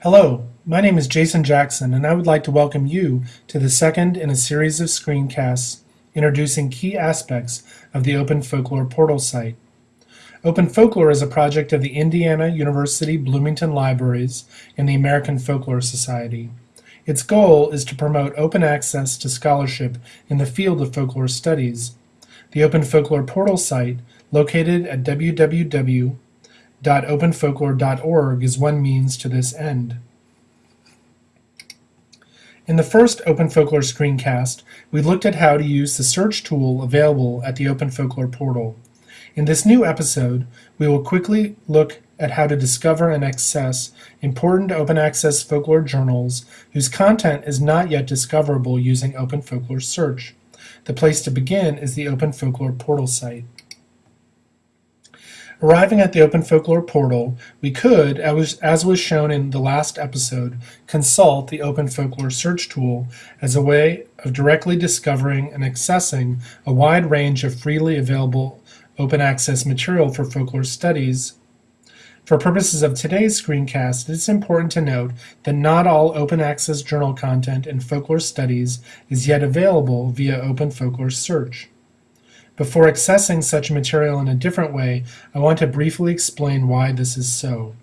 Hello, my name is Jason Jackson, and I would like to welcome you to the second in a series of screencasts introducing key aspects of the Open Folklore portal site. Open Folklore is a project of the Indiana University Bloomington Libraries and the American Folklore Society. Its goal is to promote open access to scholarship in the field of folklore studies. The Open Folklore portal site, located at www.openfolklore.org, is one means to this end. In the first Open Folklore screencast, we looked at how to use the search tool available at the Open Folklore portal. In this new episode, we will quickly look at how to discover and access important open access folklore journals whose content is not yet discoverable using Open Folklore Search. The place to begin is the Open Folklore portal site. Arriving at the Open Folklore portal, we could, as was shown in the last episode, consult the Open Folklore search tool as a way of directly discovering and accessing a wide range of freely available open access material for folklore studies. For purposes of today's screencast, it's important to note that not all open access journal content in folklore studies is yet available via Open Folklore Search. Before accessing such material in a different way, I want to briefly explain why this is so.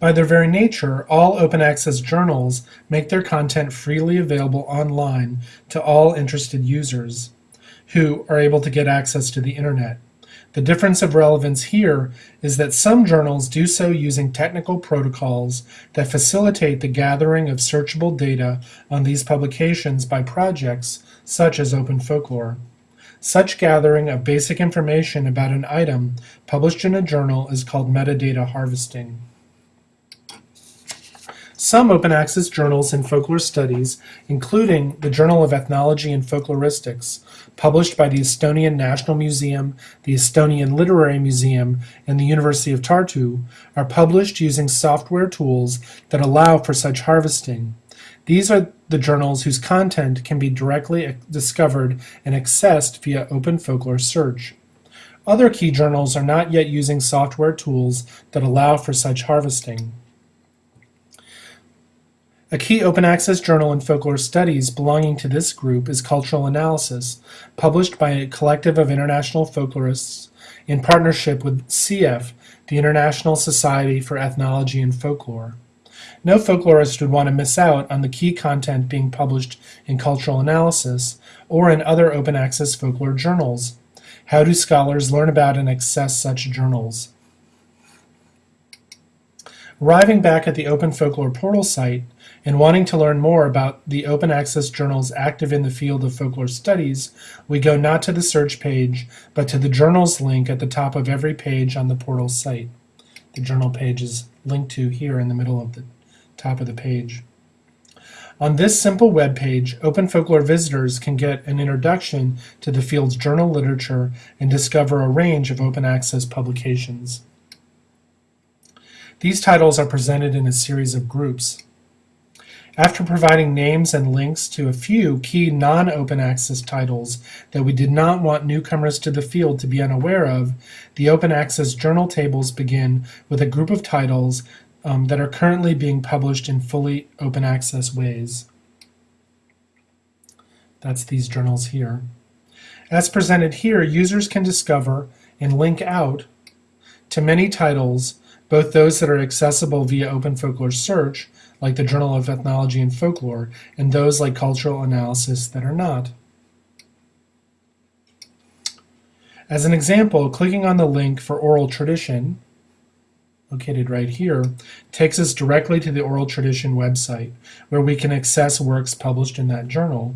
By their very nature, all open access journals make their content freely available online to all interested users who are able to get access to the internet. The difference of relevance here is that some journals do so using technical protocols that facilitate the gathering of searchable data on these publications by projects such as Open Folklore. Such gathering of basic information about an item published in a journal is called metadata harvesting. Some open access journals in folklore studies, including the Journal of Ethnology and Folkloristics, published by the Estonian National Museum, the Estonian Literary Museum, and the University of Tartu, are published using software tools that allow for such harvesting. These are the journals whose content can be directly discovered and accessed via Open Folklore Search. Other key journals are not yet using software tools that allow for such harvesting. A key open access journal in folklore studies belonging to this group is Cultural Analysis, published by a collective of international folklorists in partnership with SIEF, the International Society for Ethnology and Folklore. No folklorist would want to miss out on the key content being published in Cultural Analysis or in other open access folklore journals. How do scholars learn about and access such journals? Arriving back at the Open Folklore portal site and wanting to learn more about the open access journals active in the field of folklore studies, we go not to the search page, but to the journals link at the top of every page on the portal site. The journal page is linked to here in the middle of the top of the page. On this simple web page, Open Folklore visitors can get an introduction to the field's journal literature and discover a range of open access publications. These titles are presented in a series of groups. After providing names and links to a few key non-open access titles that we did not want newcomers to the field to be unaware of, the open access journal tables begin with a group of titles um, that are currently being published in fully open access ways. That's these journals here. As presented here, users can discover and link out to many titles both those that are accessible via Open Folklore Search, like the Journal of Ethnology and Folklore, and those like Cultural Analysis that are not. As an example, clicking on the link for Oral Tradition, located right here, takes us directly to the Oral Tradition website, where we can access works published in that journal.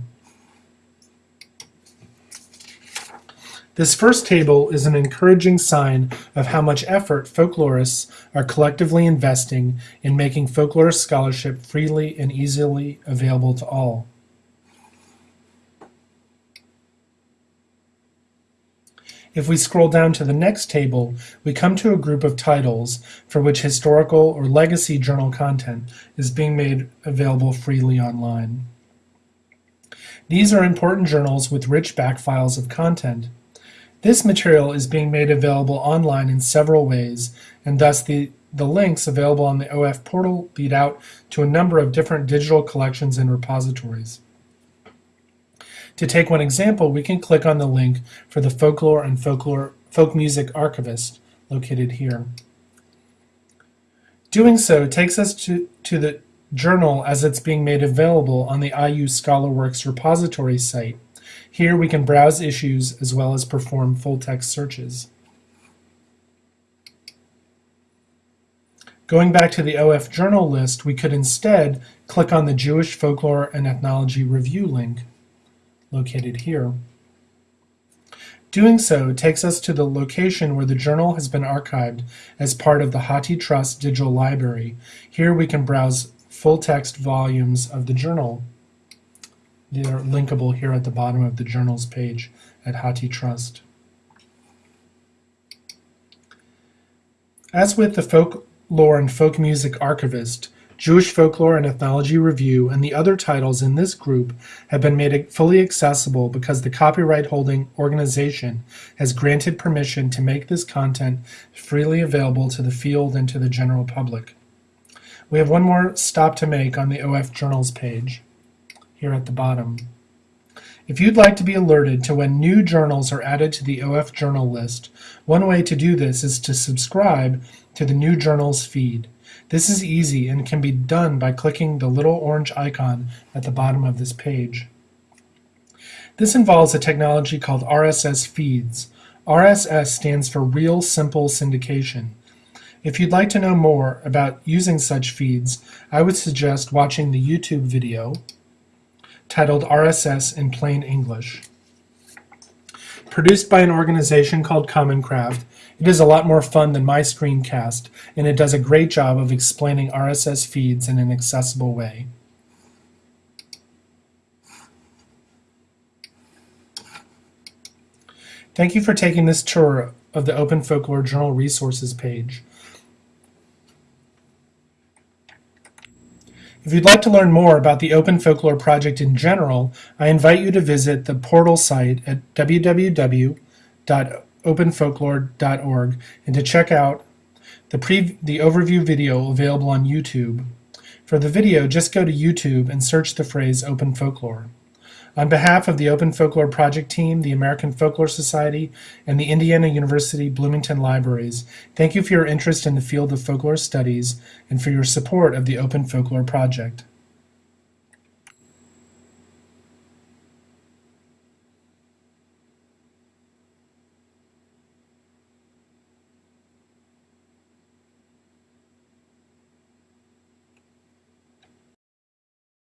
This first table is an encouraging sign of how much effort folklorists are collectively investing in making folklorist scholarship freely and easily available to all. If we scroll down to the next table, we come to a group of titles for which historical or legacy journal content is being made available freely online. These are important journals with rich back files of content this material is being made available online in several ways, and thus the the links available on the OF portal lead out to a number of different digital collections and repositories. To take one example, we can click on the link for the Folklore and Folklore Folk Music Archivist located here. Doing so takes us to, to the journal as it's being made available on the IU ScholarWorks repository site. Here we can browse issues as well as perform full-text searches. Going back to the OF journal list, we could instead click on the Jewish Folklore and Ethnology Review link located here. Doing so takes us to the location where the journal has been archived as part of the HathiTrust digital library. Here we can browse full-text volumes of the journal. They're linkable here at the bottom of the journals page at HathiTrust. As with the folklore and folk music archivist, Jewish Folklore and Ethnology Review, and the other titles in this group have been made fully accessible because the copyright holding organization has granted permission to make this content freely available to the field and to the general public. We have one more stop to make on the OF Journals page, here at the bottom. If you'd like to be alerted to when new journals are added to the OF Journal list, one way to do this is to subscribe to the New Journals feed. This is easy and can be done by clicking the little orange icon at the bottom of this page. This involves a technology called RSS feeds. RSS stands for Real Simple Syndication. If you'd like to know more about using such feeds, I would suggest watching the YouTube video titled RSS in Plain English. Produced by an organization called Common Craft, it is a lot more fun than my screencast, and it does a great job of explaining RSS feeds in an accessible way. Thank you for taking this tour of the Open Folklore Journal Resources page. If you'd like to learn more about the Open Folklore Project in general, I invite you to visit the portal site at www openfolklore.org and to check out the, pre the overview video available on YouTube. For the video, just go to YouTube and search the phrase Open Folklore. On behalf of the Open Folklore Project team, the American Folklore Society, and the Indiana University Bloomington Libraries, thank you for your interest in the field of folklore studies and for your support of the Open Folklore Project.